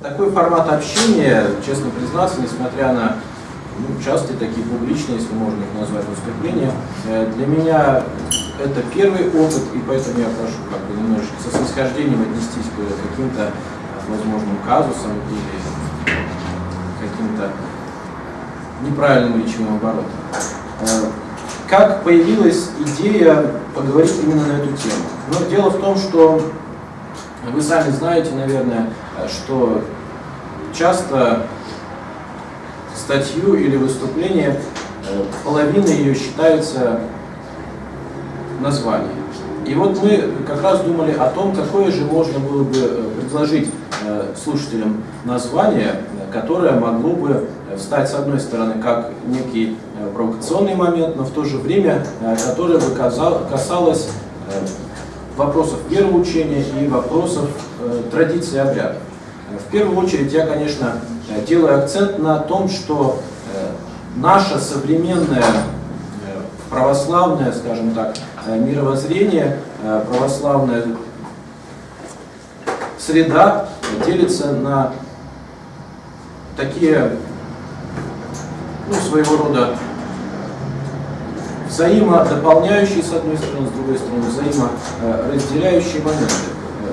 Такой формат общения, честно признаться, несмотря на ну, частые такие публичные, если можно их назвать, выступления, э, для меня это первый опыт, и поэтому я прошу как бы немножечко со снисхождением отнестись к каким-то возможным казусам или каким-то неправильным речевым оборотом. Э, как появилась идея поговорить именно на эту тему? Но дело в том, что вы сами знаете, наверное, что часто статью или выступление, э, половина ее считается названием. И вот мы как раз думали о том, какое же можно было бы э, предложить э, слушателям название, которое могло бы встать с одной стороны как некий провокационный момент, но в то же время которое бы касалось вопросов вероучения и вопросов традиций обрядов. В первую очередь я, конечно, делаю акцент на том, что э, наше современное э, православное, скажем так, э, мировоззрение, православная среда делится на такие, ну, своего рода взаимодополняющие, с одной стороны, с другой стороны, взаиморазделяющие моменты.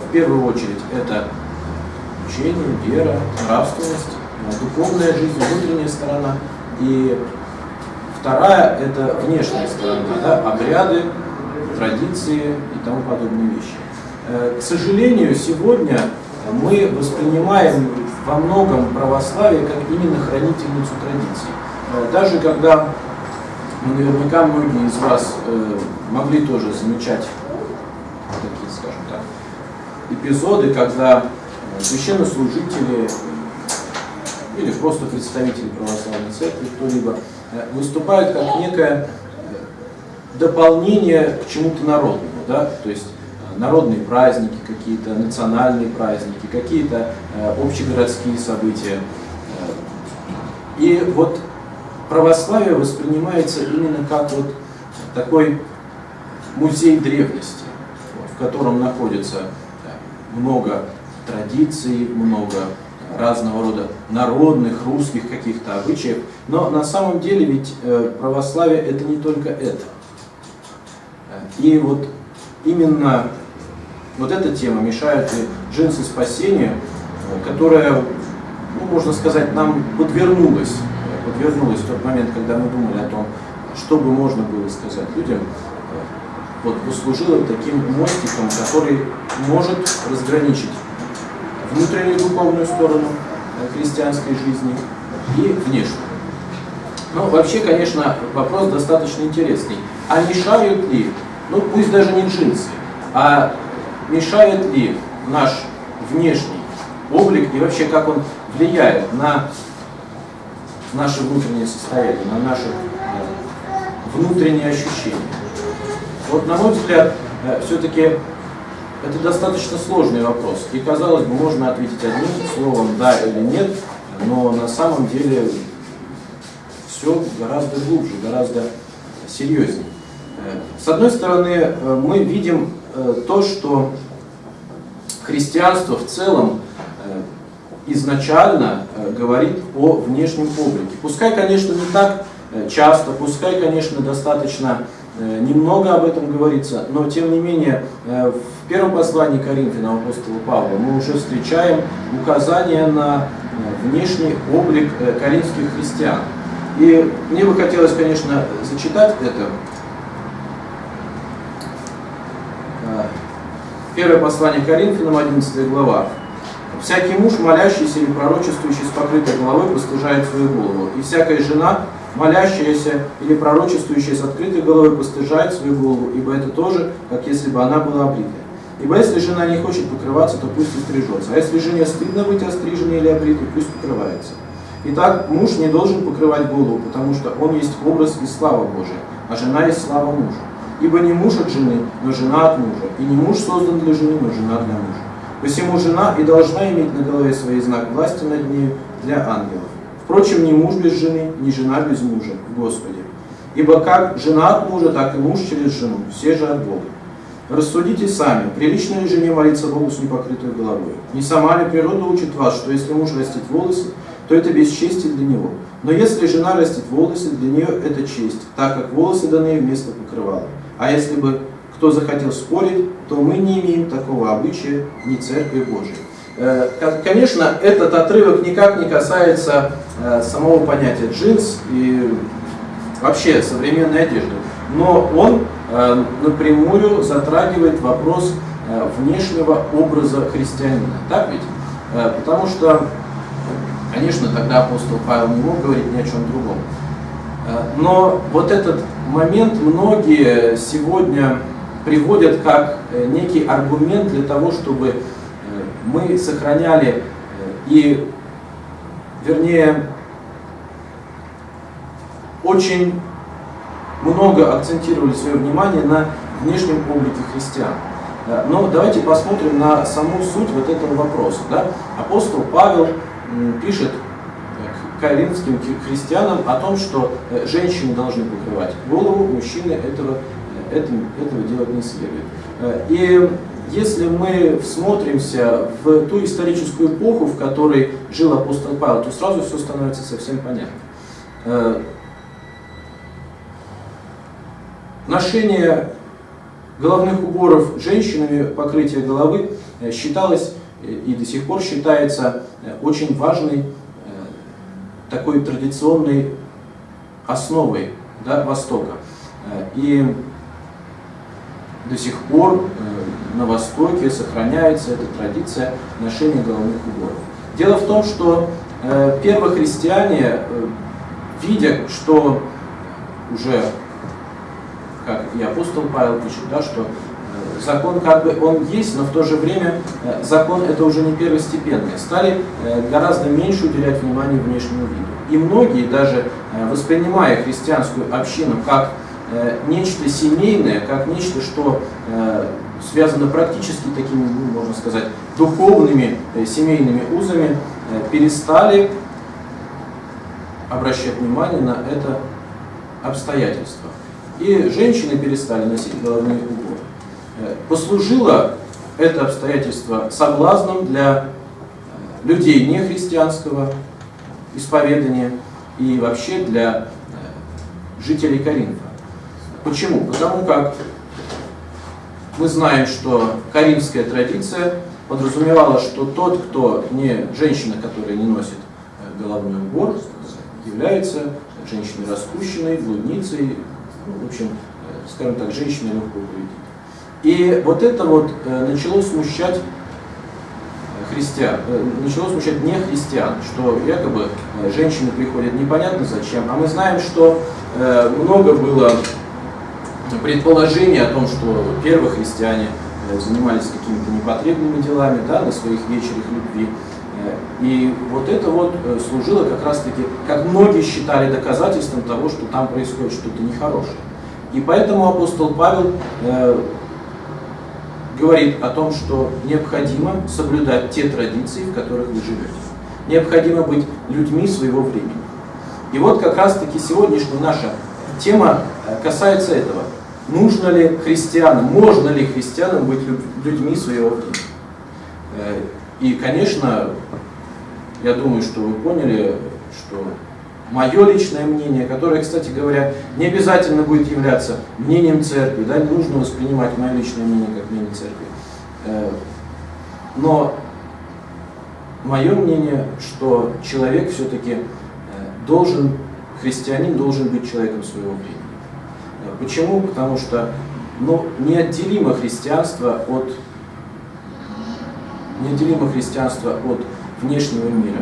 В первую очередь это учение, вера, нравственность, духовная жизнь, внутренняя сторона. И вторая – это внешняя сторона, да, обряды, традиции и тому подобные вещи. Э, к сожалению, сегодня мы воспринимаем во многом православие как именно хранительницу традиций. Э, даже когда, ну, наверняка многие из вас э, могли тоже замечать такие, скажем так, эпизоды, когда священнослужители или просто представители православной церкви, кто-либо, э, выступают как некое э, дополнение к чему-то народному, да, то есть э, народные праздники какие-то, национальные праздники, какие-то общегородские события. И вот православие воспринимается именно как вот такой музей древности, в котором находится много традиций, много разного рода народных, русских каких-то обычаев. Но на самом деле ведь э, православие это не только это. И вот именно вот эта тема мешает и джинсы спасения, э, которая, ну, можно сказать, нам подвернулась, подвернулась в тот момент, когда мы думали о том, что бы можно было сказать людям, вот послужила таким мостиком, который может разграничить внутреннюю духовную сторону христианской жизни и внешнюю. Ну, вообще, конечно, вопрос достаточно интересный. А мешают ли, ну пусть даже не джинсы, а мешает ли наш внешний облик и вообще как он влияет на наше внутреннее состояние, на наши э, внутренние ощущения? Вот, на мой взгляд, э, все-таки это достаточно сложный вопрос. И, казалось бы, можно ответить одним словом «да» или «нет», но на самом деле все гораздо глубже, гораздо серьезнее. Э, с одной стороны, мы видим то, что христианство в целом изначально говорит о внешнем облике. Пускай, конечно, не так часто, пускай, конечно, достаточно Э, немного об этом говорится, но тем не менее э, в первом послании Коринфянам апостола Павла мы уже встречаем указание на э, внешний облик коринфских христиан. И мне бы хотелось, конечно, зачитать это. Первое послание Коринфянам, 11 глава. «Всякий муж, молящийся или пророчествующий с покрытой головой, постыжает свою голову, и всякая жена, молящаяся или пророчествующая с открытой головой постыжает свою голову, ибо это тоже, как если бы она была обритая. Ибо если жена не хочет покрываться, то пусть и стрижется. А если жене стыдно быть остриженной или обритой, пусть покрывается. Итак, муж не должен покрывать голову, потому что он есть образ и слава Божия, а жена есть слава мужа. Ибо не муж от жены, но жена от мужа. И не муж создан для жены, но жена для мужа. Посему жена и должна иметь на голове своей знак власти над нею для ангелов. Впрочем, ни муж без жены, ни жена без мужа в Господе. Ибо как жена от мужа, так и муж через жену, все же от Бога. Рассудите сами, прилично ли жене молиться Богу с непокрытой головой? Не сама ли природа учит вас, что если муж растит волосы, то это бесчестие для него? Но если жена растит волосы, для нее это честь, так как волосы даны вместо покрывала. А если бы кто захотел спорить, то мы не имеем такого обычая ни Церкви Божией. Э, конечно, этот отрывок никак не касается э, самого понятия джинс и вообще современной одежды, но он э, напрямую затрагивает вопрос внешнего образа христианина. Так ведь? Потому что, конечно, тогда апостол Павел не мог говорить ни о чем другом. Но вот этот момент многие сегодня приводят как некий аргумент для того, чтобы мы сохраняли э, и, вернее, очень много акцентировали свое внимание на внешнем облике христиан. Э, но давайте посмотрим на саму суть вот этого вопроса. Да? Апостол Павел пишет э, коринфским христианам о том, что женщины должны покрывать голову, мужчины этого, этого, этого делать не следует. И если мы всмотримся в ту историческую эпоху, в которой жил апостол Павел, то сразу все становится совсем понятно. Э, ношение головных уборов женщинами, покрытие головы, э, считалось и до сих пор считается э, очень важной такой традиционной основой да, Востока. И до сих пор на Востоке сохраняется эта традиция ношения головных уборов. Дело в том, что э, первохристиане, э, видя, что уже, как и апостол Павел пишет, да, что э, закон как бы он есть, но в то же время э, закон это уже не первостепенный, стали э, гораздо меньше уделять внимание внешнему виду. И многие, даже э, воспринимая христианскую общину как э, нечто семейное, как нечто, что э, связано практически такими, ну, можно сказать, духовными э, семейными узами, э, перестали обращать внимание на это обстоятельство. И женщины перестали носить головные уборы. Э, послужило это обстоятельство соблазном для людей нехристианского исповедания и вообще для жителей Коринфа. Почему? Потому как мы знаем, что каримская традиция подразумевала, что тот, кто не женщина, которая не носит э, головной убор, является женщиной распущенной, блудницей, ну, в общем, э, скажем так, женщиной легкого поведения. И вот это вот э, начало смущать христиан, начало смущать не христиан, что якобы женщины приходят непонятно зачем, а мы знаем, что много было предположение о том, что первые христиане э, занимались какими-то непотребными делами да, на своих вечерах любви. Э, и вот это вот э, служило как раз-таки, как многие считали, доказательством того, что там происходит что-то нехорошее. И поэтому апостол Павел э, говорит о том, что необходимо соблюдать те традиции, в которых вы живете. Необходимо быть людьми своего времени. И вот как раз-таки сегодняшняя наша тема касается этого нужно ли христианам, можно ли христианам быть людьми своего времени. Э, и, конечно, я думаю, что вы поняли, что мое личное мнение, которое, кстати говоря, не обязательно будет являться мнением церкви, да, не нужно воспринимать мое личное мнение как мнение церкви. Э, но мое мнение, что человек все-таки э, должен, христианин должен быть человеком своего времени. Почему? Потому что ну, неотделимо христианство от неотделимо христианство от внешнего мира.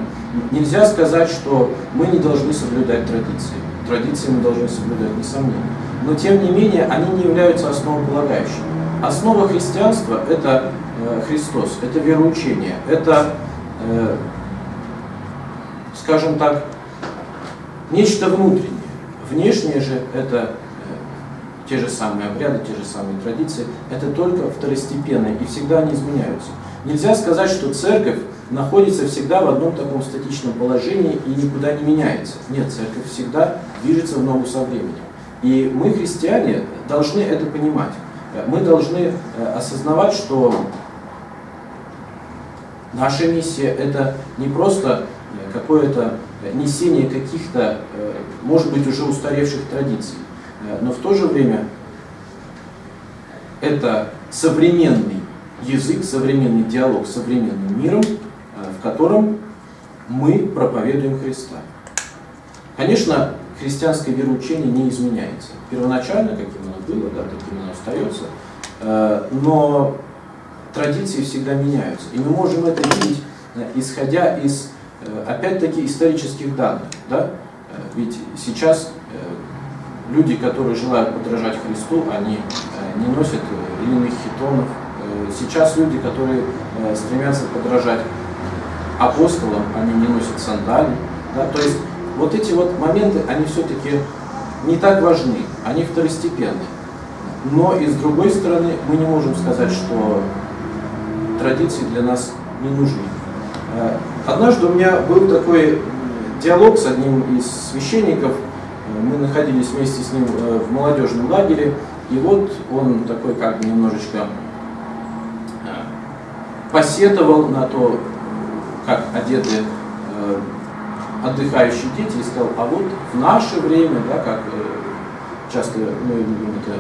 Нельзя сказать, что мы не должны соблюдать традиции. Традиции мы должны соблюдать, несомненно. Но тем не менее, они не являются основополагающими. Основа христианства – это э, Христос, это вероучение, это, э, скажем так, нечто внутреннее. Внешнее же – это те же самые обряды, те же самые традиции, это только второстепенные, и всегда они изменяются. Нельзя сказать, что церковь находится всегда в одном таком статичном положении и никуда не меняется. Нет, церковь всегда движется в ногу со временем. И мы, христиане, должны это понимать. мы должны осознавать, что наша миссия это не просто какое-то несение каких-то, может быть, уже устаревших традиций, но в то же время это современный язык, современный диалог с современным миром, в котором мы проповедуем Христа. Конечно, христианское вероучение не изменяется. Первоначально, каким оно было, да, таким оно остается, э, но традиции всегда меняются. И мы можем это видеть, э, исходя из, э, опять-таки, исторических данных. Да? Ведь сейчас люди, которые желают подражать Христу, они не носят длинных хитонов. Сейчас люди, которые стремятся подражать апостолам, они не носят сандали. Да? То есть вот эти вот моменты, они все-таки не так важны, они второстепенны. Но и с другой стороны, мы не можем сказать, что традиции для нас не нужны. Э, однажды у меня был такой диалог с одним из священников, мы находились вместе с ним э, в молодежном лагере, и вот он такой как бы немножечко э, посетовал на то, как одеты отдыхающие дети и сказал, а вот в наше время, да, как э, часто мы любим это,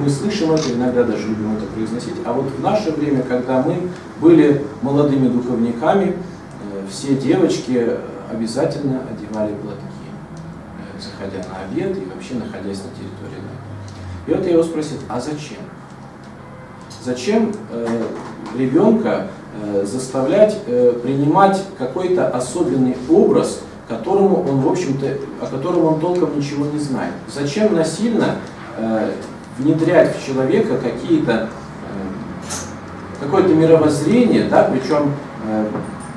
мы слышим это, иногда даже любим это произносить, а вот в наше время, когда мы были молодыми духовниками, э, все девочки обязательно одевали платки, э, заходя на обед и вообще находясь на территории. И вот я его спросил, а зачем? Зачем э, ребенка Э, заставлять э, принимать какой-то особенный образ, которому он, в общем-то, о котором он толком ничего не знает. Зачем насильно э, внедрять в человека какие-то какое-то мировоззрение, да, причем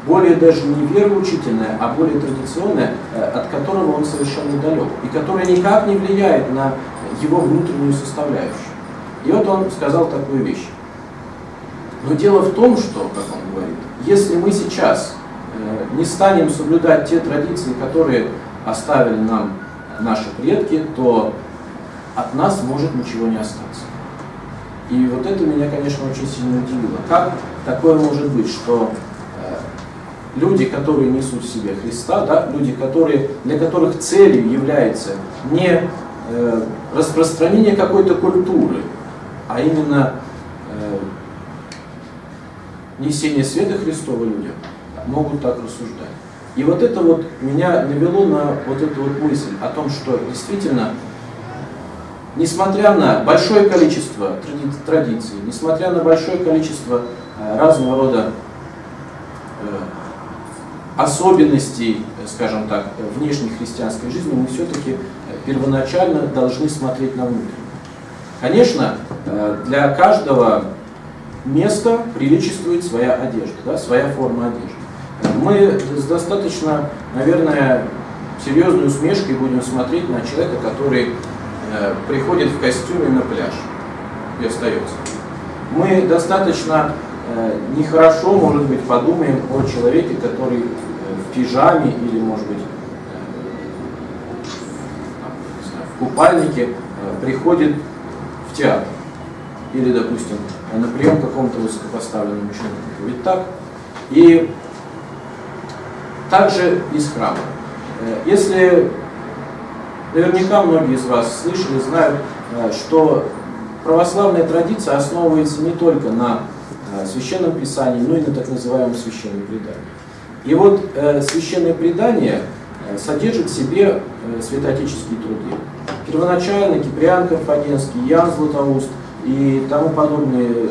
более даже не вероучительное, а более традиционное, от которого он совершенно далек, и которое никак не влияет на его внутреннюю составляющую. И вот он сказал такую вещь. Но дело в том, что, как он говорит, если мы сейчас э, не станем соблюдать те традиции, которые оставили нам наши предки, то от нас может ничего не остаться. И вот это меня, конечно, очень сильно удивило. Как такое может быть, что э, люди, которые несут в себе Христа, да, люди, которые, для которых целью является не э, распространение какой-то культуры, а именно несения света Христова людям, могут так рассуждать. И вот это вот меня навело на вот эту вот мысль о том, что действительно, несмотря на большое количество традиций, несмотря на большое количество э, разного рода э, особенностей, скажем так, внешней христианской жизни, мы все-таки э, первоначально должны смотреть на внутреннее. Конечно, для каждого место приличествует своя одежда, да, своя форма одежды. Мы с достаточно, наверное, серьезной усмешкой будем смотреть на человека, который э, приходит в костюме на пляж и остается. Мы достаточно э, нехорошо, может быть, подумаем о человеке, который э, пижаме или, может быть, в купальнике э, приходит в театр или, допустим, на прием какому-то высокопоставленному чиновнику. Ведь так? И также из храма. Э, если наверняка многие из вас слышали, знают, э, что православная традиция основывается не только на священном писании, но и на так называемом священном предании. И вот священное предание содержит в себе святоотеческие труды. Первоначально Киприан Карфагенский, Ян Златоуст – и тому подобные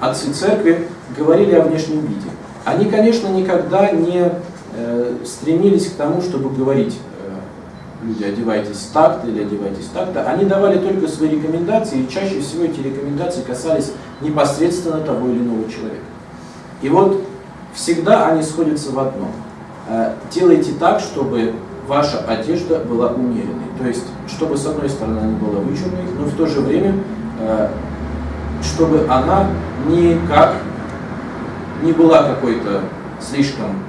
отцы церкви говорили о внешнем виде. Они, конечно, никогда не э, стремились к тому, чтобы говорить, э, люди, одевайтесь так-то или одевайтесь так-то. Они давали только свои рекомендации, и чаще всего эти рекомендации касались непосредственно того или иного человека. И вот всегда они сходятся в одном. Э, делайте так, чтобы ваша одежда была умеренной. То есть, чтобы с одной стороны она была вычурной, но в то же время Э, чтобы она никак не была какой-то слишком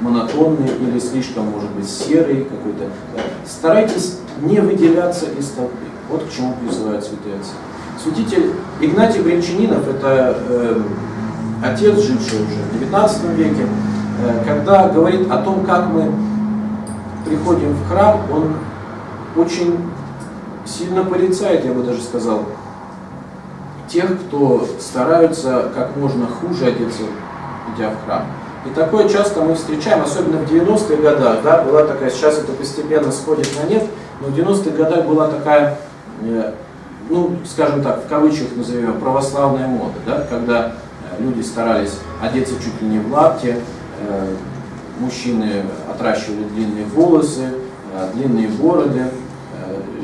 монотонной или слишком, может быть, серой какой-то. Старайтесь не выделяться из толпы. Вот к чему призывают святые отцы. Святитель Игнатий Бринчанинов, это э, отец, живший уже в 19 веке, э, когда говорит о том, как мы приходим в храм, он очень сильно порицает, я бы даже сказал, тех, кто стараются как можно хуже одеться, идя в храм. И такое часто мы встречаем, особенно в 90-х годах, да, была такая, сейчас это постепенно сходит на нет, но в 90-х годах была такая, э, ну, скажем так, в кавычках назовем, православная мода, да, когда люди старались одеться чуть ли не в лапте, э, мужчины отращивали длинные волосы, длинные бороды,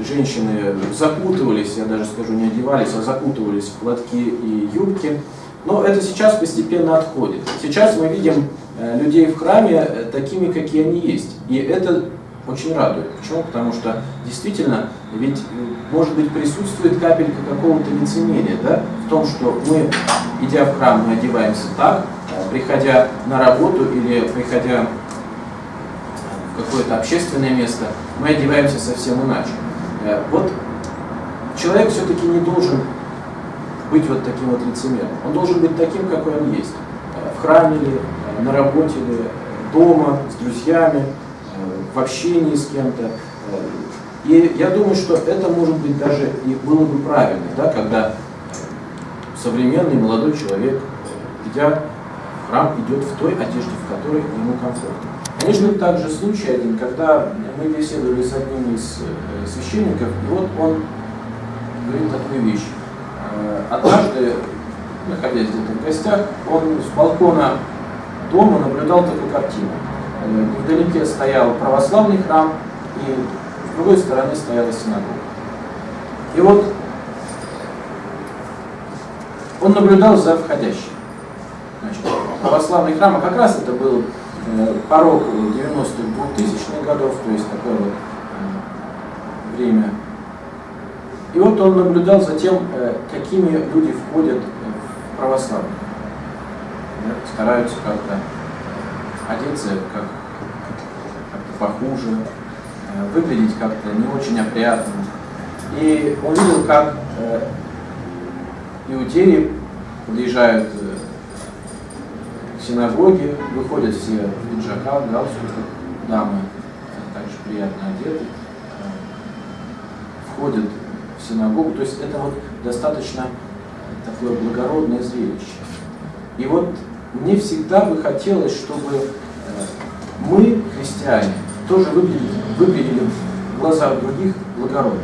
женщины закутывались, я даже скажу, не одевались, а закутывались в платки и юбки. Но это сейчас постепенно отходит. Сейчас мы видим э, людей в храме э, такими, какие они есть. И это очень радует. Почему? Потому что действительно, ведь, э, может быть, присутствует капелька какого-то лицемерия, да, в том, что мы, идя в храм, мы одеваемся так, приходя на работу или приходя в какое-то общественное место, мы одеваемся совсем иначе. Вот человек все-таки не должен быть вот таким вот лицемером. Он должен быть таким, какой он есть. Э, в храме ли, э, на работе ли, дома, с друзьями, э, в общении с кем-то. И я думаю, что это может быть даже и было бы правильно, да, когда современный молодой человек, идя в храм, идет в той одежде, в которой ему комфортно. Конечно, также случай один, когда мы беседовали с одним из священников, и вот он говорит такую вещь. Э, однажды, находясь где-то в гостях, он с балкона дома наблюдал такую картину. Э, вдалеке стоял православный храм, и с другой стороны стояла синагога. И вот он наблюдал за входящим. Значит, православный храм, а как раз это был э, порог 90-х, 2000-х годов, то есть такое вот время и вот он наблюдал за тем, э, какими люди входят в православие. Стараются как-то одеться как, как-то похуже, э, выглядеть как-то не очень опрятно. И он видел, как э, иудеи подъезжают к синагоге, выходят все в пиджаках, галстуках, дамы также приятно одеты, входят синагогу. То есть это вот достаточно такое благородное зрелище. И вот мне всегда бы хотелось, чтобы э, мы, христиане, тоже выглядели, выглядели в глазах других благородно.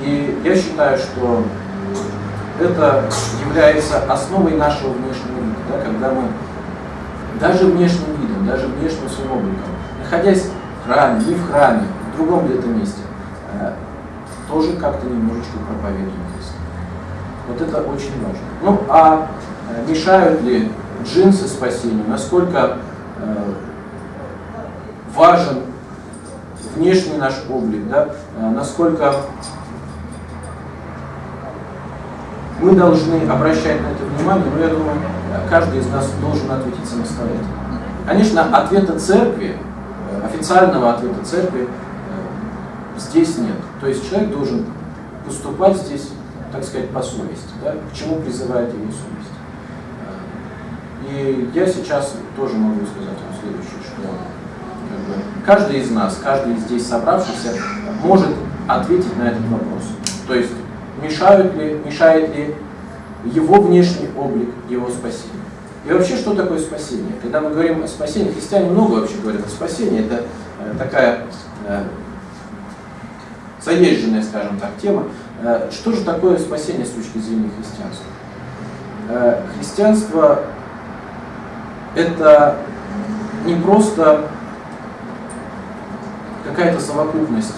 И я считаю, что это является основой нашего внешнего вида, да, когда мы даже внешним видом, даже внешним своим обликом, находясь в храме, не в храме, в другом где-то месте, э, тоже как-то немножечко проповедуем Христа. Вот это очень важно. Ну, а э, мешают ли джинсы спасению? Насколько э, важен внешний наш облик, да? насколько мы должны обращать на это внимание, но я думаю, каждый из нас должен ответить самостоятельно. Конечно, ответа церкви, официального ответа церкви здесь нет. То есть человек должен поступать здесь, так сказать, по совести, да, к чему призывает его совесть. И я сейчас тоже могу сказать вам следующее, что как бы, каждый из нас, каждый здесь собравшийся может ответить на этот вопрос. То есть мешают ли, мешает ли его внешний облик его спасению. И вообще, что такое спасение? Когда мы говорим о спасении, христиане много вообще говорят о спасении, это э, такая э, заезженная, скажем так, тема. Э, что же такое спасение с точки зрения христианства? Э, христианство – это не просто какая-то совокупность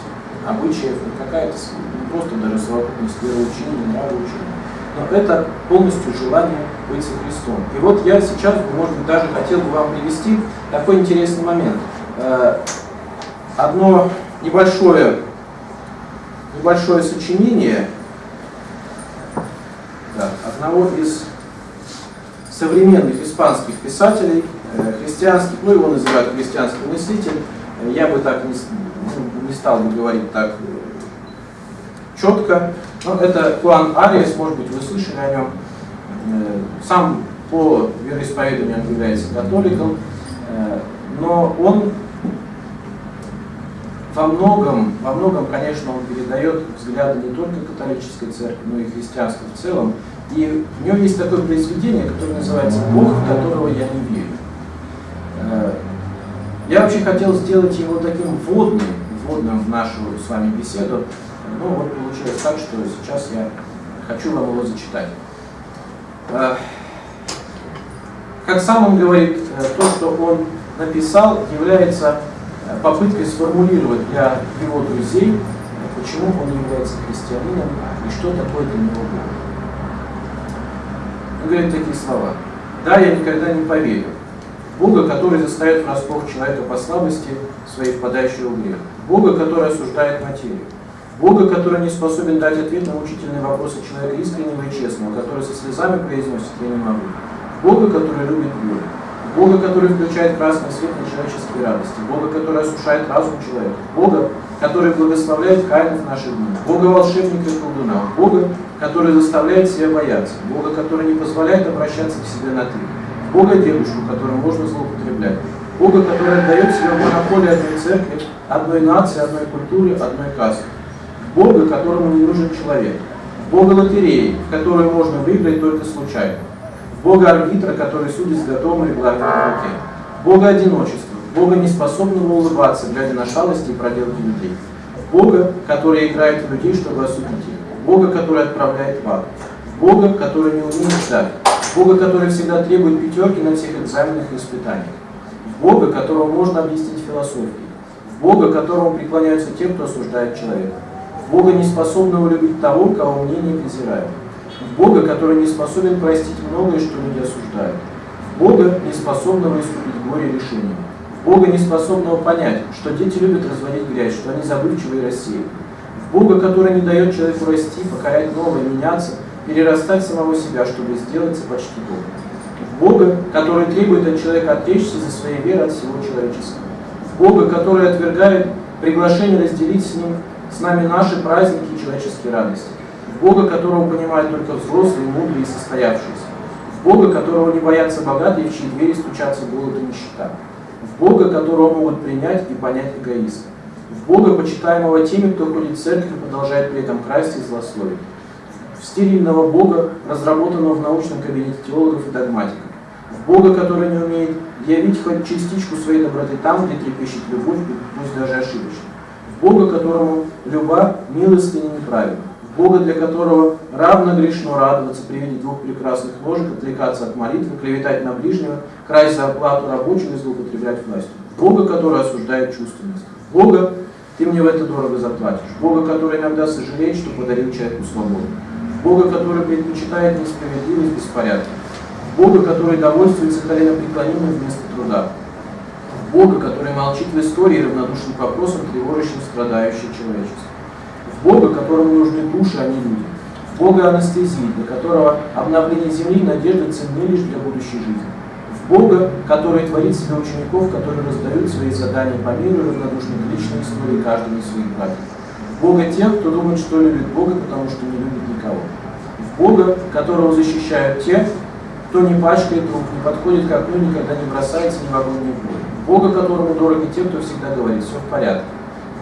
обычаев, какая-то не просто даже совокупность вероучения, нравоучения, но это полностью желание быть со Христом. И вот я сейчас, может быть, даже хотел бы вам привести такой интересный момент. Э, одно небольшое небольшое сочинение да, одного из современных испанских писателей, э, христианских, ну его называют христианский мыслитель, Я бы так не, не стал бы говорить так четко. Но это Хуан Ариес, может быть, вы слышали о нем. Э, сам по вероисповеданию он является католиком, э, но он во многом, во многом, конечно, он передает взгляды не только католической церкви, но и христианства в целом. И у него есть такое произведение, которое называется «Бог, в которого я не верю». Э, я вообще хотел сделать его таким вводным, вводным в нашу с вами беседу, но вот получилось так, что сейчас я хочу вам его зачитать. Э, как сам он говорит, э, то, что он написал, является попыткой сформулировать для его друзей, почему он является христианином и что такое для него Бог. Он говорит такие слова. Да, я никогда не поверю. Бога, который заставит врасплох человека по слабости своей впадающего в грех. Бога, который осуждает материю. Бога, который не способен дать ответ на мучительные вопросы человека искреннего и честного, который со слезами произносит «я не могу». Бога, который любит горе. Бога, который включает красный свет на человеческие радости, Бога, который осушает разум человека, Бога, который благословляет каинов наших дней, Бога волшебника и колдуна, Бога, который заставляет себя бояться, Бога, который не позволяет обращаться к себе на «ты», Бога дедушку, которым можно злоупотреблять, Бога, который отдает себя в монополии одной церкви, одной нации, одной культуре, одной касты, Бога, которому не нужен человек, Бога лотереи, в которую можно выиграть только случайно, Бога арбитра, который судит с готовым регламентом руке. Бога одиночества, Бога неспособного улыбаться, глядя на шалости и проделки людей. Бога, который играет в людей, чтобы осудить их. Бога, который отправляет в ад. Бога, который не умеет ждать. Бога, который всегда требует пятерки на всех экзаменах и испытаниях. В Бога, которого можно объяснить философией. В Бога, которому преклоняются те, кто осуждает человека. В Бога, неспособного любить того, кого мнение презирают в Бога, который не способен простить многое, что люди осуждают, в Бога, не способного искупить горе решением, в Бога, не способного понять, что дети любят разводить грязь, что они забывчивы и рассеяны, в Бога, который не дает человеку расти, покорять новое, меняться, перерастать самого себя, чтобы сделаться почти Богом. В Бога, который требует от человека отречься за своей верой от всего человеческого. В Бога, который отвергает приглашение разделить с ним, с нами наши праздники и человеческие радости в Бога, которого понимают только взрослые, мудрые и состоявшиеся, в Бога, которого не боятся богатые, в чьи двери стучатся голод и нищета, в Бога, которого могут принять и понять эгоисты, в Бога, почитаемого теми, кто ходит в церковь и продолжает при этом красть и злословить, в стерильного Бога, разработанного в научном кабинете теологов и догматиков, в Бога, который не умеет явить хоть частичку своей доброты там, где трепещет любовь, пусть даже ошибочно, в Бога, которому люба милостыня неправильна, Бога, для которого равно грешно радоваться при виде двух прекрасных ножек, отвлекаться от молитвы, клеветать на ближнего, красть зарплату рабочим и злоупотреблять властью. Бога, который осуждает чувственность. Бога, ты мне в это дорого заплатишь. Бога, который иногда сожалеет, что подарил человеку свободу. Бога, который предпочитает несправедливость беспорядки. Бога, который довольствуется коленопреклонением вместо труда. Бога, который молчит в истории равнодушным к вопросам, тревожащим страдающее человечество. Бога, которому нужны души, а не люди. В Бога анестезии, для которого обновление земли надежда ценны лишь для будущей жизни. В Бога, который творит себе учеников, которые раздают свои задания по миру равнодушны к личной истории каждого из своих. В Бога тех, кто думает, что любит Бога, потому что не любит никого. В Бога, которого защищают те, кто не пачкает рук, не подходит к окну, никогда не бросается ни в огонь, ни в бой. Бога, которому дороги те, кто всегда говорит, все в порядке.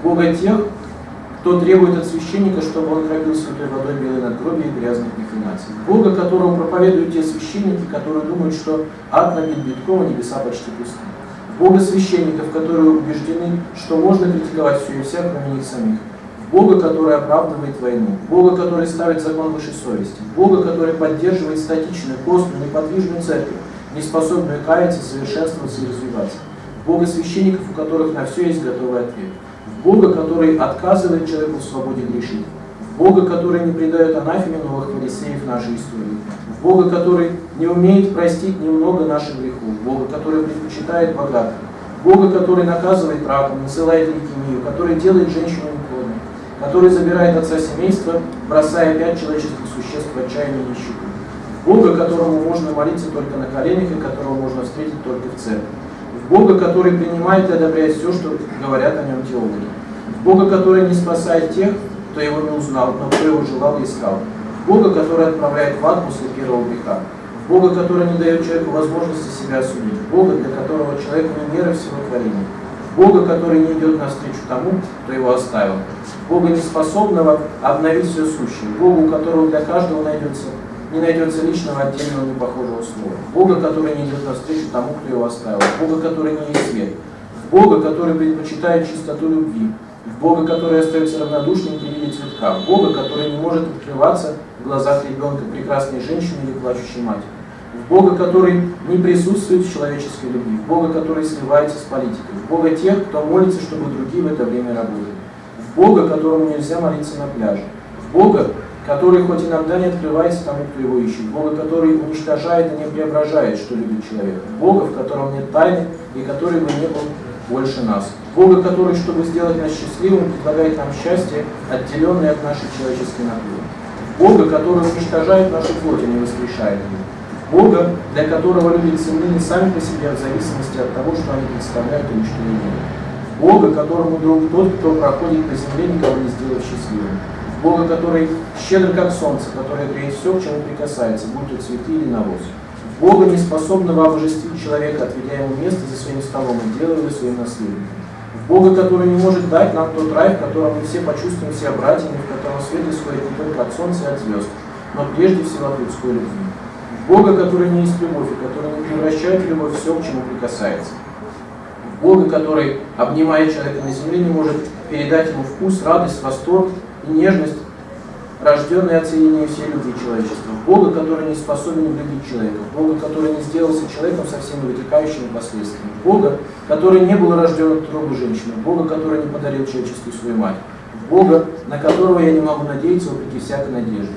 Бога тех, кто требует от священника, чтобы он кропил святой водой белой надгробия и грязных махинаций. Бога, которому проповедуют те священники, которые думают, что ад набит битком, а небеса почти пусты. Бога священников, которые убеждены, что можно критиковать все и вся, кроме них самих. Бога, который оправдывает войну, Бога, который ставит закон выше совести, Бога, который поддерживает статичную, костную, неподвижную церковь, не способную каяться, совершенствоваться и развиваться. Бога священников, у которых на все есть готовый ответ. Бога, который отказывает человеку в свободе грешить, в Бога, который не предает анафеме новых фарисеев нашей истории, в Бога, который не умеет простить немного наших грехов, в Бога, который предпочитает богатых, Бога, который наказывает раком, насылает лейкемию, который делает женщину неплодной, который забирает отца семейства, бросая пять человеческих существ в отчаянии нищету, Бога, которому можно молиться только на коленях и которого можно встретить только в церкви, Бога, который принимает и одобряет все, что говорят о нем теологи, Бога, который не спасает тех, кто его не узнал, но кто его желал и искал, Бога, который отправляет в ад после первого греха, Бога, который не дает человеку возможности себя осудить, в Бога, для которого человек не мера всего творения, Бога, который не идет навстречу тому, кто его оставил, Бога, неспособного обновить все сущее, Бога, у которого для каждого найдется не найдется личного отдельного непохожего слова. Бога, который не идет навстречу тому, кто его оставил. Бога, который не есть свет. В Бога, который предпочитает чистоту любви. В Бога, который остается равнодушным при виде цветка. В Бога, который не может открываться в глазах ребенка, прекрасной женщины или плачущей матери. В Бога, который не присутствует в человеческой любви. В Бога, который сливается с политикой. В Бога тех, кто молится, чтобы другие в это время работали. В Бога, которому нельзя молиться на пляже. В Бога, который хоть иногда не открывается тому, кто его ищет, Бога, который уничтожает и не преображает, что любит человек, Бога, в котором нет тайны и который бы не был больше нас, Бога, который, чтобы сделать нас счастливым, предлагает нам счастье, отделенное от нашей человеческой натуры, Бога, который уничтожает нашу плоть и не воскрешает ее, Бога, для которого люди ценны сами по себе в зависимости от того, что они представляют или что делают, Бога, которому друг тот, кто проходит по земле, никого не сделает счастливым, Бога, который щедр как солнце, который греет все, к чему прикасается, будь то цветы или навоз. Бога, не способного обожествить человека, отведя ему место за своим столом и делая его своим наследником. В Бога, который не может дать нам тот рай, в котором мы все почувствуем себя братьями, в котором свет исходит не только от солнца и от звезд, но прежде всего от людской любви. В Бога, который не есть любовь, и который не превращает в любовь все, к чему прикасается. В Бога, который, обнимая человека на земле, не может передать ему вкус, радость, восторг, и нежность, рожденная от соединения всей любви человечества, Бога, который не способен любить человека, Бога, который не сделался человеком со всеми вытекающими последствиями, Бога, который не был рожден от трубы женщины, Бога, который не подарил человечеству свою мать, Бога, на которого я не могу надеяться вопреки всякой надежде.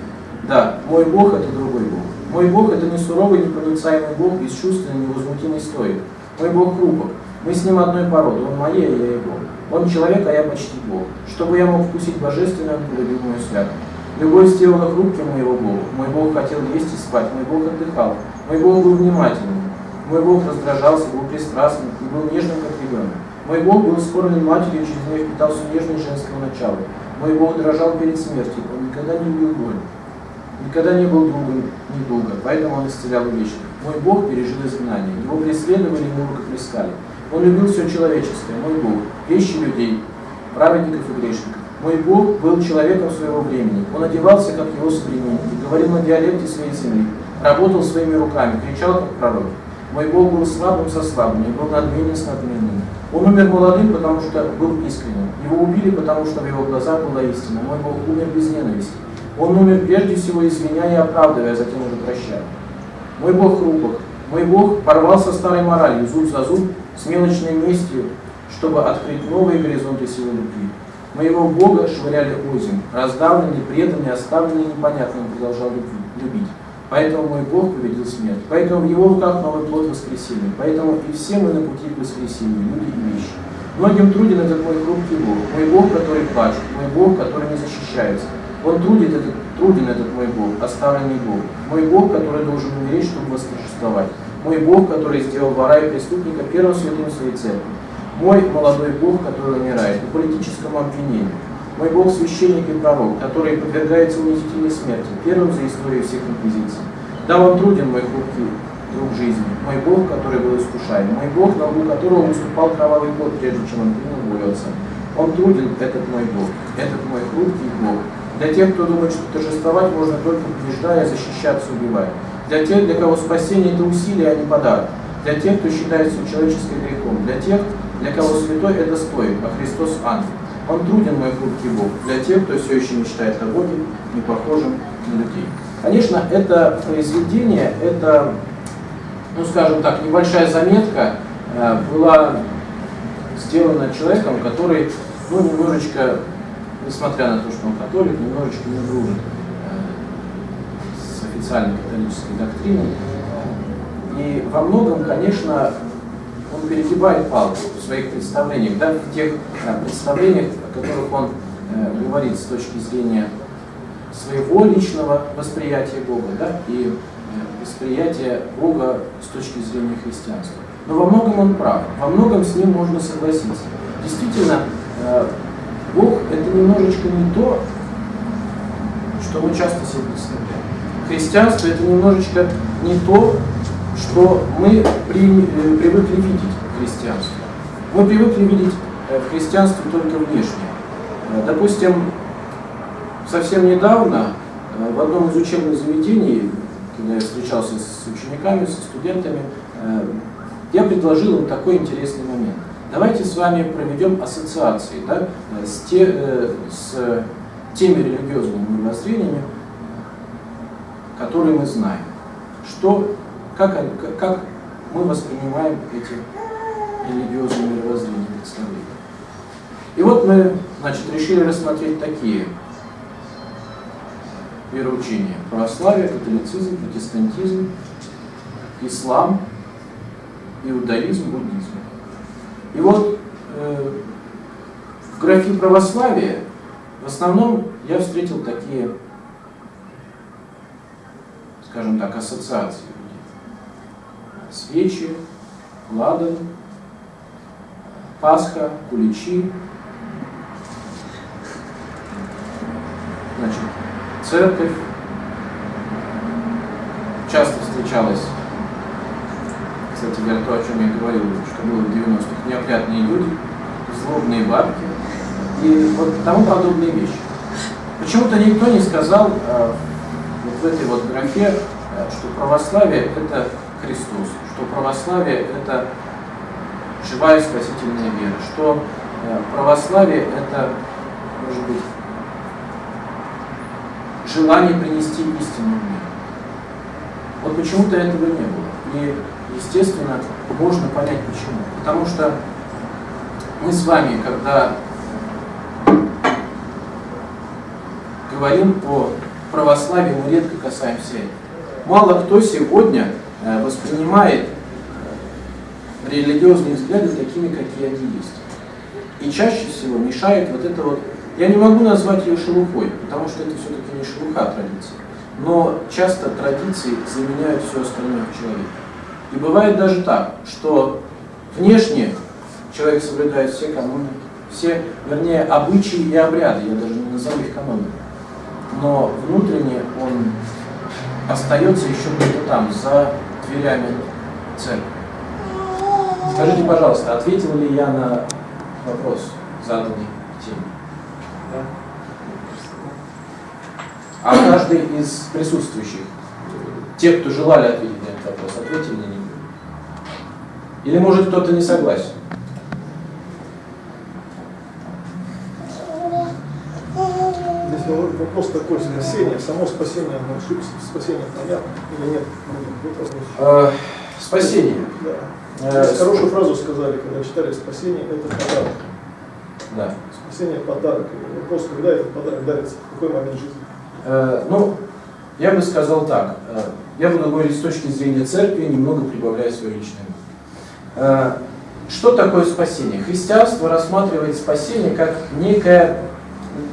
Да, мой Бог – это другой Бог. Мой Бог – это не суровый, непроницаемый Бог, бесчувственный, невозмутимый стоик. Мой Бог – хрупок. Мы с ним одной породы, он а я его. Он человек, а я почти Бог. Чтобы я мог вкусить полюбил мою святую. Любовь сделала хрупким моего Бога. Мой Бог хотел есть и спать, мой Бог отдыхал. Мой Бог был внимательным. Мой Бог раздражался, был пристрастным и был нежным, как ребенок. Мой Бог был скорбен матерью, через нее впитался нежность женского начала. Мой Бог дрожал перед смертью, он никогда не любил боль. Никогда не был другом недолго, поэтому он исцелял вечно. Мой Бог пережил изгнание, его преследовали, его рукоплескали. Он любил все человеческое, мой Бог, вещи людей, праведников и грешников. Мой Бог был человеком своего времени. Он одевался, как его современники, говорил на диалекте своей земли, работал своими руками, кричал, как пророк. Мой Бог был слабым со слабыми, был надменен с надменными. Он умер молодым, потому что был искренним. Его убили, потому что в его глазах была истина. Мой Бог умер без ненависти. Он умер прежде всего извиняя и оправдывая, а затем уже прощая. Мой Бог хрупок. Мой Бог порвал со старой моралью, зуб за зуб, с мелочной местью, чтобы открыть новые горизонты силы любви. Моего Бога швыряли озим, раздавленный, преданный, оставленный непонятным, продолжал любить. Поэтому мой Бог победил смерть. Поэтому в его руках новый плод воскресения. Поэтому и все мы на пути к воскресению, люди и вещи. Многим труден этот мой хрупкий Бог, мой Бог, который плачет, мой Бог, который не защищается. Он трудит этот, труден этот мой Бог, оставленный Бог. Мой Бог, который должен умереть, чтобы восторжествовать. Мой Бог, который сделал вора и преступника первым святым своей церкви. Мой молодой Бог, который умирает по политическому обвинению. Мой Бог священник и пророк, который подвергается унизительной смерти, первым за историю всех инквизиций. Да, он труден, мой хрупкий друг жизни, мой Бог, который был искушаем, мой Бог, на лбу которого выступал кровавый год, прежде чем он принял Отца. Он труден, этот мой Бог, этот мой хрупкий Бог. Для тех, кто думает, что торжествовать можно только побеждая, защищаться, убивая. Для тех, для кого спасение – это усилие, а не подарок. Для тех, кто считает все человеческое грехом. Для тех, для кого святой – это стоит, а Христос – ангел. Он труден, мой хрупкий Бог, для тех, кто все еще мечтает о Боге, не похожем на людей. Конечно, это произведение, это, ну скажем так, небольшая заметка э, была сделана человеком, который, ну, немножечко, несмотря на то, что он католик, немножечко не дружит официальной католической доктриной. И во многом, конечно, он перегибает палку в своих представлениях, да, в тех да, представлениях, о которых он э, говорит с точки зрения своего личного восприятия Бога, да, и э, восприятия Бога с точки зрения христианства. но во многом он прав, во многом с ним можно согласиться. Действительно, э, Бог это немножечко не то, что мы часто себе представляем. Христианство это немножечко не то, что мы при, э, привыкли видеть в христианстве. Мы привыкли видеть э, в христианстве только внешнее. Допустим, совсем недавно в одном из учебных заведений, когда я встречался с учениками, со студентами, я предложил им такой интересный момент. Давайте с вами проведем ассоциации да, с, те, э, с теми религиозными мировоззрениями, которые мы знаем. Что, как, как мы воспринимаем эти религиозные мировоззрения представления. И вот мы значит, решили рассмотреть такие вероучения. Православие, католицизм, протестантизм, ислам, иудаизм, буддизм. И вот э, в графе православия в основном я встретил такие, скажем так, ассоциации. Свечи, ладан, Пасха, куличи, значит, церковь. Часто встречалась кстати говоря, то, о чем я говорил, что было в 90-х, неопрятные люди, злобные бабки и вот тому подобные вещи. Почему-то никто не сказал э, вот в этой вот графе, э, что православие – это Христос, что православие – это живая спасительная вера, что э, православие – это, может быть, желание принести истину в. Вот почему-то этого не было. И естественно, можно понять почему. Потому что мы с вами, когда говорим о православии, мы редко касаемся. Мало кто сегодня э, воспринимает э, религиозные взгляды такими, какие они есть. И чаще всего мешает вот это вот, я не могу назвать ее шелухой, потому что это все-таки не шелуха традиции, но часто традиции заменяют все остальное в человеке. И бывает даже так, что внешне человек соблюдает все каноны, все, вернее, обычаи и обряды, я даже не назову их канонами, но внутренне он остается еще где-то там, за дверями церкви. Скажите, пожалуйста, ответил ли я на вопрос, заданный теме? Да? А каждый из присутствующих, те, кто желали ответить на этот вопрос, ответили на него? Или может кто-то не согласен? Если вопрос такой, спасение, само спасение, спасение понятно или нет? Э, спасение. Да. Э, хорошую фразу сказали, когда читали «спасение – это подарок». Да. Спасение – подарок. Вопрос, когда этот подарок дарится, в какой момент жизни? Э, ну, я бы сказал так. Я буду говорить с точки зрения церкви, немного прибавляя свое личное что такое спасение? Христианство рассматривает спасение как некое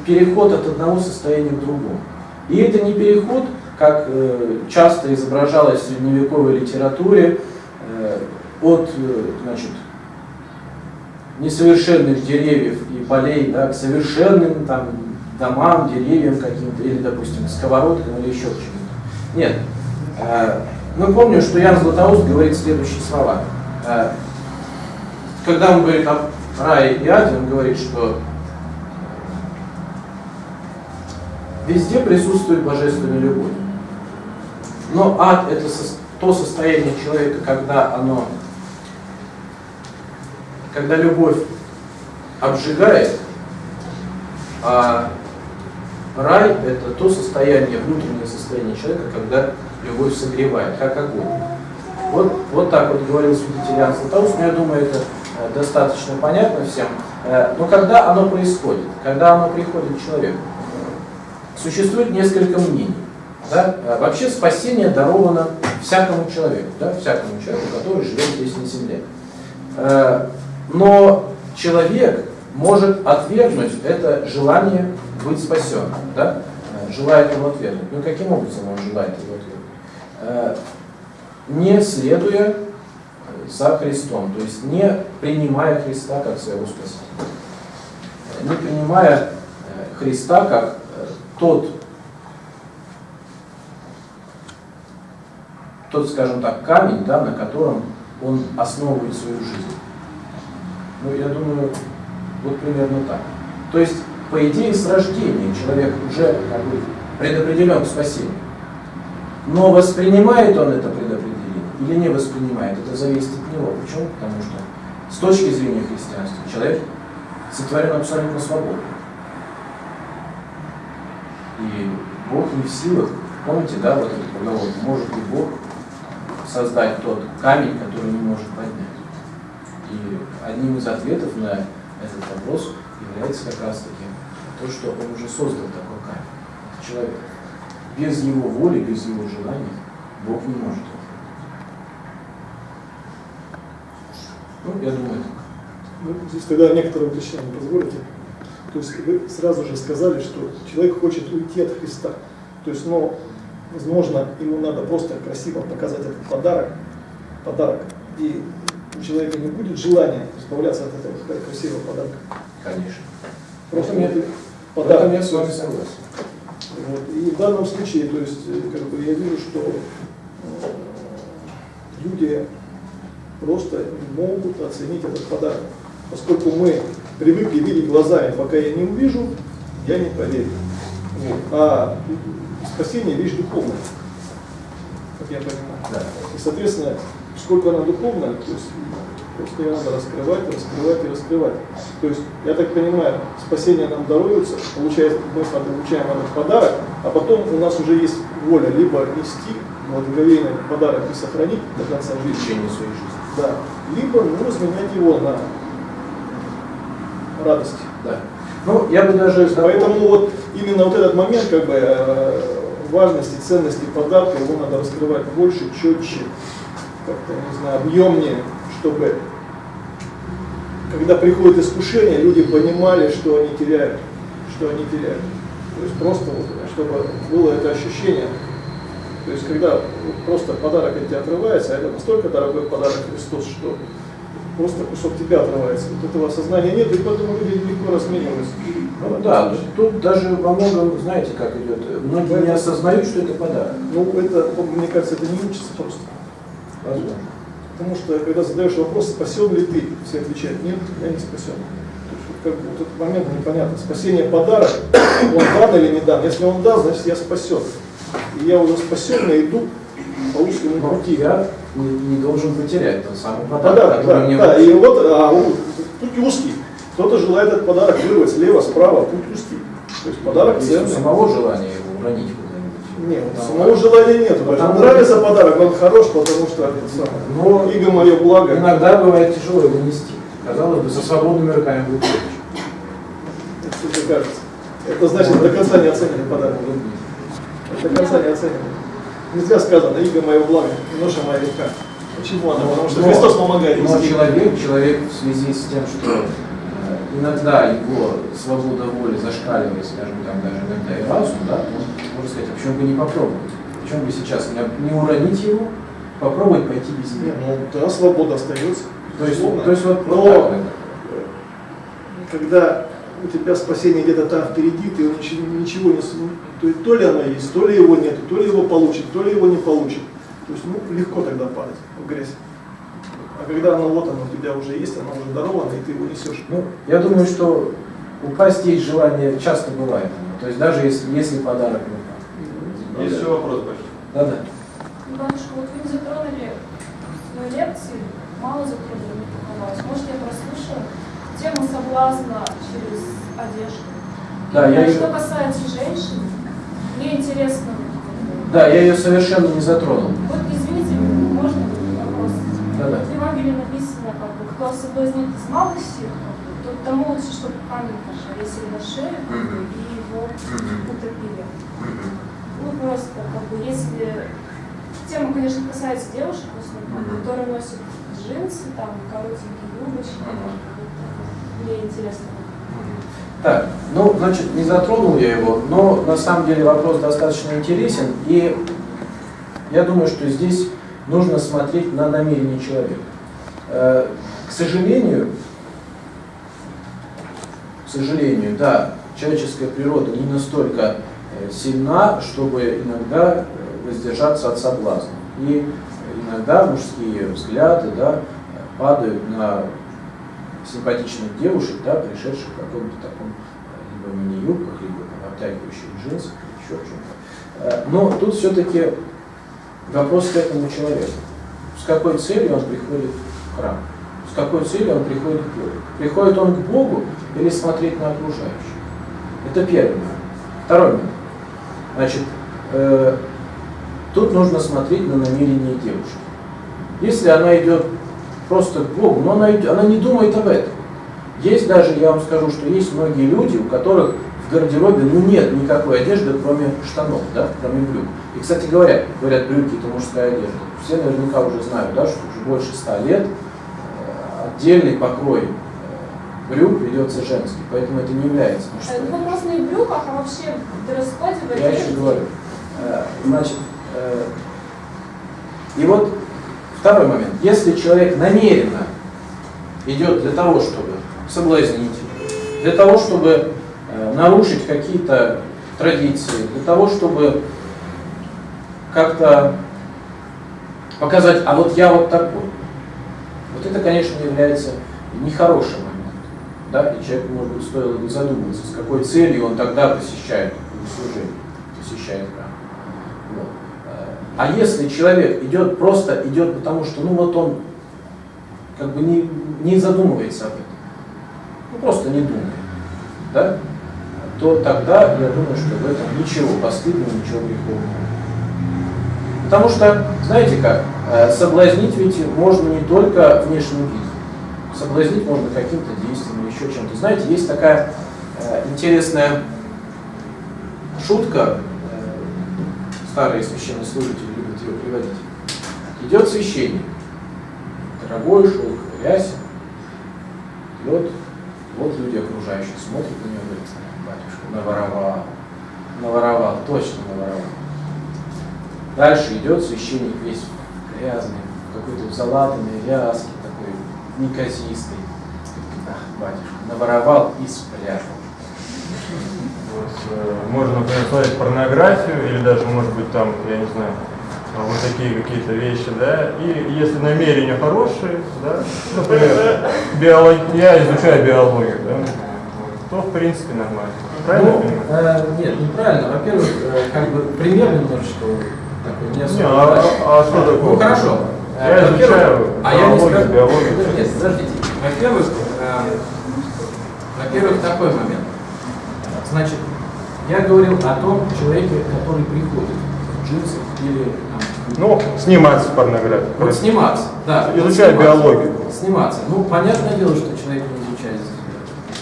переход от одного состояния к другому. И это не переход, как э, часто изображалось в средневековой литературе, э, от значит, несовершенных деревьев и полей да, к совершенным там, домам, деревьям каким-то, или, допустим, сковородкам или еще чему-то. Нет. Мы помним, что Ян Златоуст говорит следующие слова. Э, когда он говорит о рае и аде, он говорит, что везде присутствует божественная любовь. Но ад – это то состояние человека, когда оно, когда любовь обжигает, а рай – это то состояние, внутреннее состояние человека, когда любовь согревает, как огонь. Вот, вот так вот говорил святитель Иоанн Златоуст, но я думаю, это э, достаточно понятно всем. Э, но когда оно происходит, когда оно приходит к человеку, существует несколько мнений. Да? Э, вообще спасение даровано всякому человеку, да? всякому человеку, который живет здесь на земле. Но человек может отвергнуть это желание быть спасенным, да? желает его отвергнуть. Ну каким образом он желает его отвергнуть? не следуя со Христом, то есть не принимая Христа как своего Спасителя, не принимая э, Христа как э, тот, тот, скажем так, камень, да, на котором он основывает свою жизнь. Ну, я думаю, вот примерно так. То есть, по идее, с рождения человек уже как бы, предопределен к спасению. Но воспринимает он это предопределение или не воспринимает, это зависит от него. Почему? Потому что с точки зрения христианства человек сотворен абсолютно свободно. И Бог не в силах, помните, да, вот этот поговор, может ли Бог создать тот камень, который не может поднять. И одним из ответов на этот вопрос является как раз таки то, что он уже создал такой камень. Это человек. Без его воли, без его желания Бог не может Ну, я думаю, так. Ну, здесь тогда некоторые уточнения позволите. То есть вы сразу же сказали, что человек хочет уйти от Христа. То есть, ну, возможно, ему надо просто красиво показать этот подарок, подарок, и у человека не будет желания избавляться от этого красивого подарка. Конечно. Просто нет подарок. я с вами согласен. Вот. И в данном случае, то есть, как бы я вижу, что э, люди просто не могут оценить этот подарок. Поскольку мы привыкли видеть глазами, пока я не увижу, я не поверю. Вот. А спасение вещь духовная, как я понимаю. Да. И, соответственно, сколько она духовная, то есть просто ее надо раскрывать, раскрывать и раскрывать. То есть, я так понимаю, спасение нам даруется, получается, мы получаем этот подарок, а потом у нас уже есть воля либо нести благоговейный подарок и сохранить до конца жизни. В течение своей жизни. Да. Либо ну, разменять его на радость. Да. Ну, я бы даже... Поэтому вот именно вот этот момент как бы э, важности, ценности подарка, его надо раскрывать больше, четче, как-то, не знаю, объемнее, чтобы когда приходит искушение, люди понимали, что они теряют, что они теряют. То есть просто вот, чтобы было это ощущение, то есть, когда просто подарок от тебя отрывается, а это настолько дорогой подарок Христос, что просто кусок тебя отрывается. Вот этого осознания нет, и поэтому люди легко размениваются. Ну, да, тут даже во многом, знаете, как идет, многие не осознают, что это подарок. Ну, это, мне кажется, это не учится просто. Возможно. Потому что, когда задаешь вопрос, спасен ли ты, все отвечают, нет, я не спасен. Как бы вот этот момент непонятно. Спасение подарок, он дан или не дан. Если он дан, значит я спасен. И я уже спасенный иду по узкому пути. я не, не должен потерять тот самый подарок, Подарок, который да, мне да. вручили. И вот а, путь узкий. Кто-то желает этот подарок вырвать слева, справа, путь узкий. То есть подарок Есть у ценный. самого желания его уронить куда-нибудь. Нет, Да. самого желания нет. Потому- нравится подарок, он хорош, потому что это самое. Но Иго мое благо. иногда бывает тяжело его нести. Казалось бы, со свободными руками будет легче. Это кажется. Это значит, до конца не оценили подарок. До конца не оценили. Не зря сказано, иго мое благо, и ноша моя легка. Почему она? Потому что Но- Христос помогает Но человек, человек в связи с тем, что э, иногда его свобода воли зашкаливает, скажем, там даже иногда и разум, да, может сказать, а почему бы не попробовать? Почему бы сейчас не, не уронить его, попробовать пойти без него? ну да, свобода остается. То есть, то есть вот, вот Но так вот. когда у тебя спасение где-то там впереди, ты его ничего, ничего не... ну, То, есть, то ли оно есть, то ли его нет, то ли его получит, то ли его не получит. То есть ну, легко тогда падать в грязь. А когда оно вот оно у тебя уже есть, оно уже даровано, и ты его несешь. Ну, я думаю, что упасть есть желание часто бывает. То есть даже если, если подарок в руках. Есть еще вопрос, Бачка? Да-да. Батюшка, вот вы не затронули в своей лекции, мало затронули, не показалось. Может, я прослушала тему соблазна через одежду. Да, я А ее- Что касается женщин, мне интересно, Да, я ее совершенно не затронул. вот извините, можно вопрос? Да-да. В Евангелии написано, как бы, кто соблазнит из малых сил, то тому лучше, чтобы камень повесили на шею как бы, и его утопили. Ну, просто, как бы, если... Тема, конечно, касается девушек, в основном, которые носят джинсы, там, коротенькие юбочки. Мне интересно. Так, ну, значит, не затронул я его, но на самом деле вопрос достаточно интересен, и я думаю, что здесь нужно смотреть на намерение человека. э, к сожалению, к сожалению, да, человеческая природа не настолько э, сильна, чтобы иногда э, воздержаться от соблазна. И иногда мужские взгляды да, падают на симпатичных девушек, да, пришедших в каком-то таком э, либо мини-юбках, либо там, обтягивающих джинсах, еще чем-то. Но тут все-таки вопрос к этому человеку. С какой целью он приходит в храм? С какой целью он приходит к Богу? Приходит он к Богу или смотреть на окружающих? Это первый момент. Второй момент. Значит, э, тут нужно смотреть на намерение девушки. Если она идет просто к Богу, но она, она не думает об этом. Есть даже, я вам скажу, что есть многие люди, у которых в гардеробе ну, нет никакой одежды, кроме штанов, да, кроме брюк. И, кстати говоря, говорят, брюки это мужская одежда. Все наверняка уже знают, да, что уже больше ста лет э, отдельный покрой э, брюк ведется женский, поэтому это не является мужской. Это вопрос не в брюках, а вообще в дресс-коде Я еще говорю. Э, Значит, и вот второй момент. Если человек намеренно идет для того, чтобы соблазнить, для того, чтобы э, нарушить какие-то традиции, для того, чтобы как-то показать, а вот я вот такой. Вот это, конечно, является нехорошим моментом. Да? И человеку, может быть, стоило бы задуматься, с какой целью он тогда посещает служение, посещает храм. А если человек идет просто идет потому, что ну вот он как бы не, не задумывается об этом, ну просто не думает, да, то тогда я думаю, что в этом ничего постыдного, ничего греховного. Потому что, знаете как, э, соблазнить ведь можно не только внешним видом. Соблазнить можно каким-то действием или еще чем-то. Знаете, есть такая э, интересная шутка, старые священнослужители любят ее приводить. Идет священник, дорогой шелк, рясе, идет, вот люди окружающие смотрят на него, говорят, батюшка, наворовал, наворовал, точно наворовал. Дальше идет священник весь грязный, какой-то залатанный, ряски такой, неказистый. Ах, батюшка, наворовал и спрятал. Э, можно, например, смотреть порнографию или даже, может быть, там, я не знаю, а, вот такие какие-то вещи, да, и если намерения хорошие, да, например, биолог... я изучаю биологию, да, то в принципе нормально. Правильно Ну, э, нет, неправильно. Во-первых, э, как бы пример немножечко такой не Не, особо. а, удачный. а что такое? Ну хорошо. Я Э, изучаю а я не биологию. Нет, подождите. Во-первых, э, во-первых, такой момент. Значит, я говорил о том человеке, который приходит в джинсах или там, Ну, сниматься в порнографии. вот сниматься, да. вот Изучаю сниматься. биологию. Сниматься. Ну, понятное дело, что человек не изучает.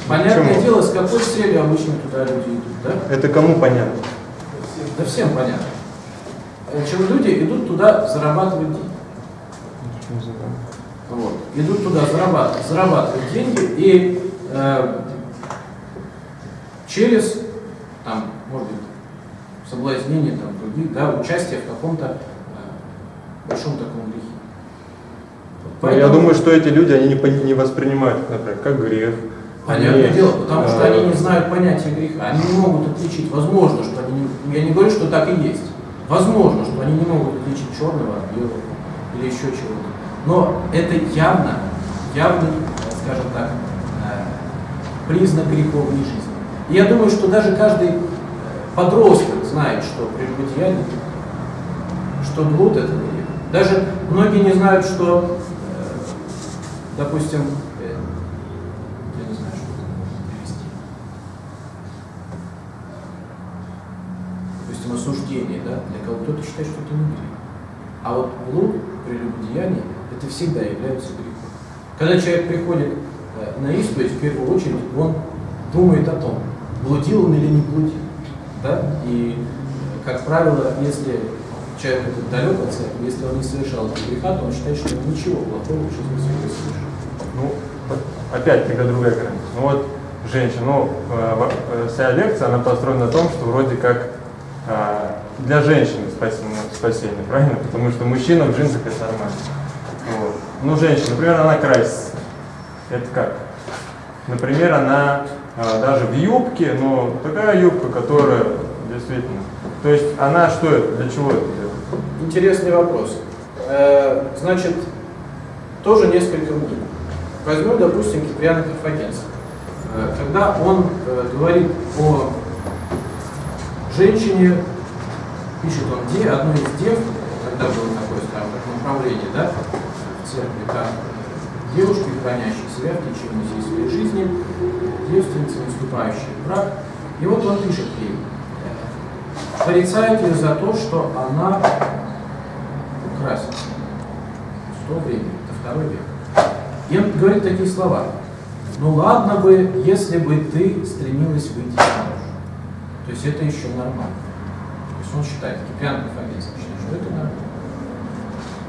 Понятное Почему? дело, с какой целью обычно туда люди идут, да? Это кому понятно? Да всем понятно. Значит, люди идут туда зарабатывать деньги. Вот. Идут туда зарабатывать, зарабатывать деньги и э, через, там, может быть, соблазнение там, других, да, участие в каком-то э, большом таком грехе. Ну, Я поэтому- думаю, что эти люди, они не, не воспринимают, например, как грех. Понятное Они, дело, потому что э, они не знают понятия греха. Они не могут отличить, возможно, что они не, я не говорю, что так и есть. Возможно, что они не могут отличить черного от белого или еще чего-то. Но это явно, явный, э, скажем так, э, признак греховной жизни. Я думаю, что даже каждый подросток знает, что прелюбодеяние, что блуд это грех. Даже многие не знают, что, э, допустим, э, я не знаю, что перевести. Допустим, осуждение, да, для кого кто-то считает, что это не грех. А вот блуд, прелюбодеяние, это всегда является грехом. Когда человек приходит э, на исповедь, в первую очередь, он думает о том, блудил он или не блудил. Да? И, э, как правило, если человек этот далек от церкви, если он не совершал этого греха, то он считает, что он ничего плохого в жизни не совершил. Ну, опять тогда другая граница. Ну вот, женщина, ну, э, э, вся лекция, она построена на том, что вроде как э, для женщины спасение, спасение, правильно? Потому что мужчина в джинсах это нормально. Вот. ну, женщина, например, она красится. Это как? Например, она а, даже в юбке, но такая юбка, которая действительно... То есть она что это, для чего это делает? Интересный вопрос. Э, значит, тоже несколько мнений. Возьмем, допустим, Киприана Карфагенца. Э, когда он э, говорит о женщине, пишет он де, одной из дев, когда было такое, скажем так, направление, да, в церкви, как девушки, хранящие себя в течение всей своей жизни, девственницы, в брак. И вот он пишет ей, порицает ее за то, что она красится. В то время, это второй век. Он говорит такие слова. Ну ладно бы, если бы ты стремилась выйти замуж. То есть это еще нормально. То есть он считает, Киприан Карфагенец считает, что это нормально.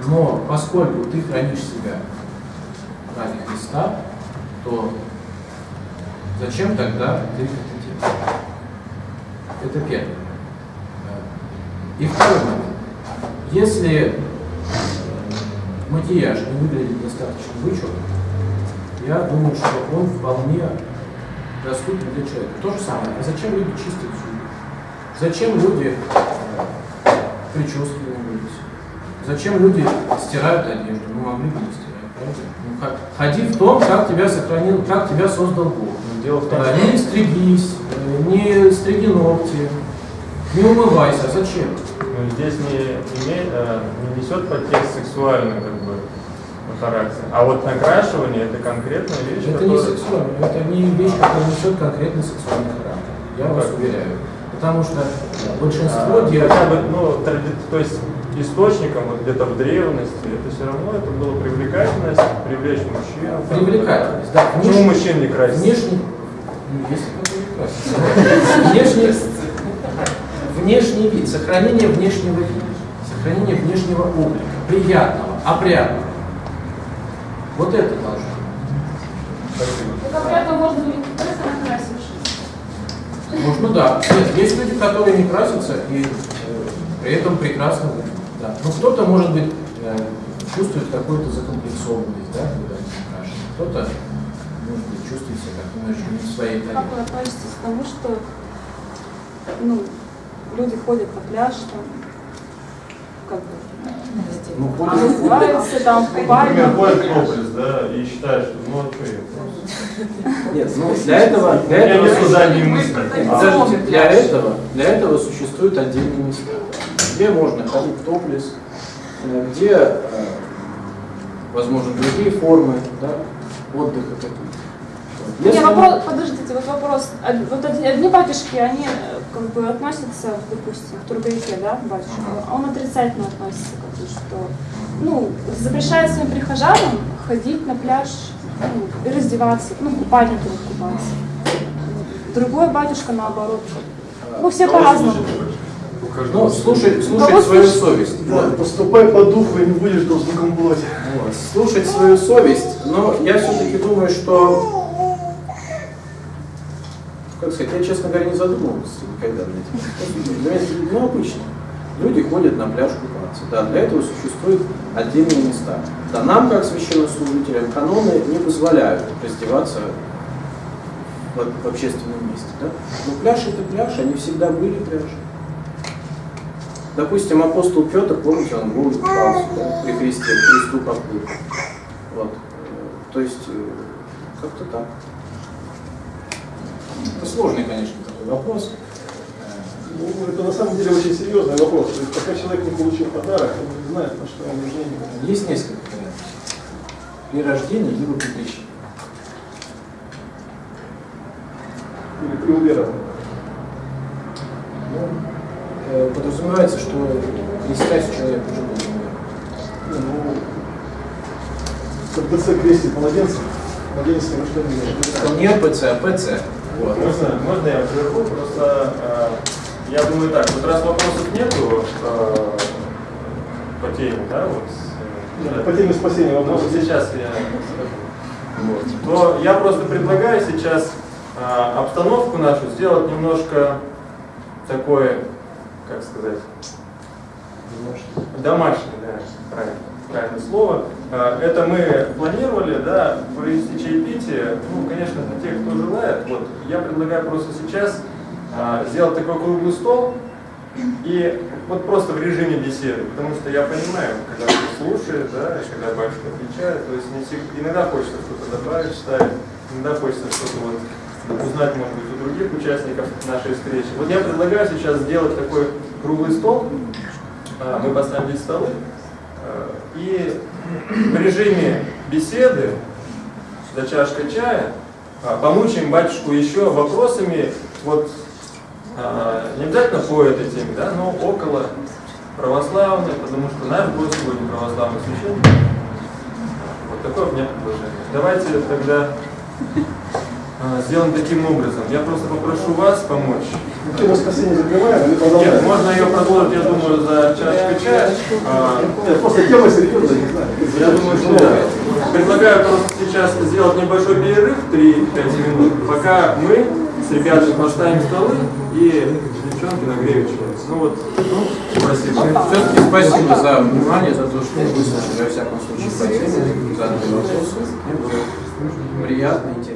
Но поскольку ты хранишь себя ради Христа, то зачем тогда ты это делаешь? Это первое. И второй момент. Если макияж не выглядит достаточно вычурно, я думаю, что он вполне доступен для человека. То же самое. А зачем люди чистят зубы? Зачем люди э, прически мылись? Зачем люди стирают одежду? Ну, могли бы не стирать, правда? Ну? Ходи в том, как тебя сохранил, как тебя создал Бог. Ну, Дело в том, Да, не стригись, не стриги ногти, не умывайся. Зачем? Ну, здесь не, имеет, э, не несет подтекст сексуальный как бы, характер. А вот накрашивание это конкретная вещь, Это не которая- сексуально, это не вещь, которая несет конкретный сексуальный характер. Я вас Как? уверяю. Потому что большинство А, дев... хотя бы, ну, тради- то есть источником вот где-то в древности, это все равно это было привлекательность, привлечь мужчин. Привлекательность, да. Почему мужчин не красить? Внешний, ну, если красится. Внешний, внешний вид, сохранение внешнего вида, сохранение внешнего облика, приятного, опрятного. Вот это должно быть. Так обрядом можно быть просто накрасившись. Можно, да. Нет, есть люди, которые не красятся и э, при этом прекрасно выглядят. Да. Но кто-то, может быть, э, чувствует какую-то закомплексованность, да, когда не накрашен. Кто-то, чувствует себя как не в своей Как тарелке. вы относитесь к тому, что ну, люди ходят на пляж, там, как бы, Ну, а ходят- там, Например, купальник. ходит топлес, да, и считает, что ну а что я? Нет, ну, для этого, для этого. Подождите, для этого, для этого существуют отдельные места, где можно ходить в топлес, э, где, э, возможно, другие формы да, отдыха какие-то. Вот. Не, Если- вопрос, подождите, вот вопрос. Вот одни, батюшки, они э, как бы относятся, допустим, к Тургаевке, да, батюшка, а он отрицательно относится, как бы, что, ну, запрещает своим прихожанам ходить на пляж ну, и раздеваться, ну, купальники вот купаться. Другой батюшка наоборот. Ну, все по-разному. Ну, слушай, Кого слушать свою слушать? совесть. Да, поступай по духу и не будешь должником плоти. Вот. Слушать свою совесть, но я все-таки думаю, что, как сказать, я, честно говоря, не задумывался никогда над этим. Это, ну, обычно. Люди ходят на пляж купаться. Да, для этого существуют отдельные места. Да, нам, как священнослужителям, каноны не позволяют раздеваться в, в общественном месте. Да? Но пляж это пляж, они всегда были пляжи. Допустим, апостол Петр, помните, он голый купался да, при Христе, Христу поплыл. Вот. То есть, э, как-то так. Это сложный, конечно, такой вопрос. Ну, это на самом деле очень серьезный вопрос. То есть, пока человек не получил подарок, он не знает, на что он женится. Есть несколько вариантов. При рождении либо при крещении. Или при уверовании. Ну, э, подразумевается, что крестясь человек уже умереть. Не, Ну, КПЦ крестит младенца, младенец ни во что не имеет. Не ПЦ, а ПЦ. Вот. Можно, можно я прерву? Просто э, я думаю так, вот раз вопросов нету э, по теме, да, вот, э, По теме спасения ну, вопроса. сейчас я скажу. Вот. То я просто предлагаю сейчас э, обстановку нашу сделать немножко такой, как сказать, домашний, да, правильно, правильное слово. А, Это мы планировали, да, провести чаепитие. Ну, конечно, для тех, кто желает. Вот, я предлагаю просто сейчас а, сделать такой круглый стол и вот просто в режиме беседы, потому что я понимаю, когда кто слушает, да, и когда батюшка отвечает, то есть не всег- иногда хочется что-то добавить, вставить, иногда хочется что-то вот узнать, может быть, у других участников нашей встречи. Вот я предлагаю сейчас сделать такой круглый стол. А, Мы поставим здесь столы. И в режиме беседы за чашкой чая а, помучаем батюшку еще вопросами, вот а, не обязательно по этой теме, да, но около православной, потому что наш гость сегодня православный священник. Вот такое у меня предложение. Давайте тогда а, сделаем таким образом. Я просто попрошу вас помочь. Тему воскресенье закрываем или Нет, можно ее продолжить, я думаю, за чашкой чая. А, Нет, просто тема серьезная, не знаю. Я думаю, что да. Предлагаю просто сейчас сделать небольшой перерыв, 3-5 минут, пока мы с ребятами поставим столы и девчонки нагреют чай. Ну вот, ну, спасибо. Все-таки спасибо за внимание, за то, что вы выслушали, во всяком случае, по теме, задали вопросы. Приятно, интересно.